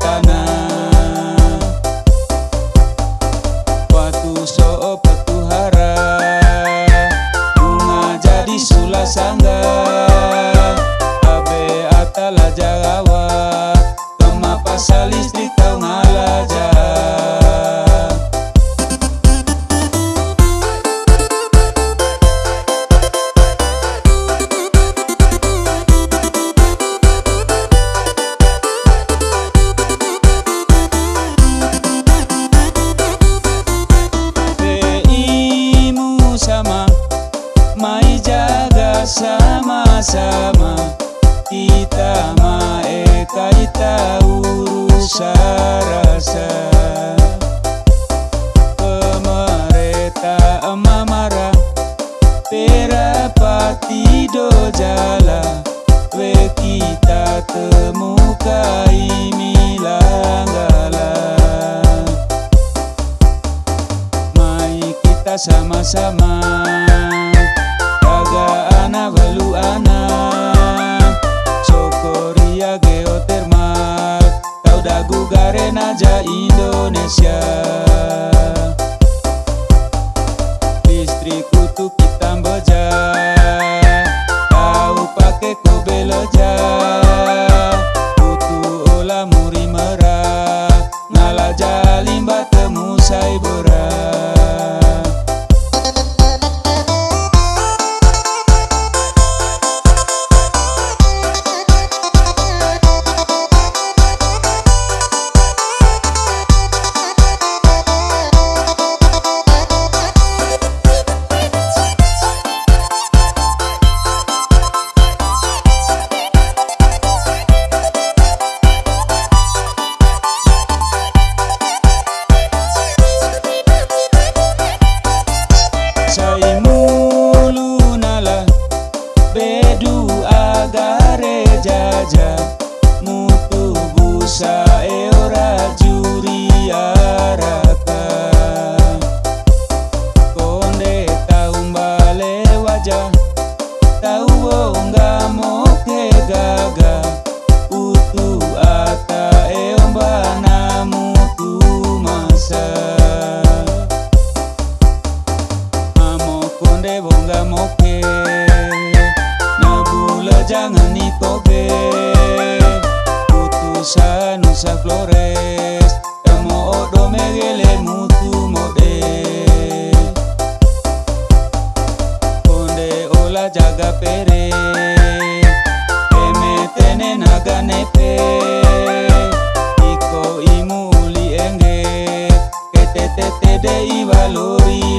Satan sama eta ita urusa rasa. Pemereta emamara perapati dojala. We kita temukai milanggala mai kita sama-sama dagu garenaja Indonesia. flores Emo odo me gele mutu mode Konde ola jaga pere Eme tene naga nepe Iko imuli enge Kete tete de ivalori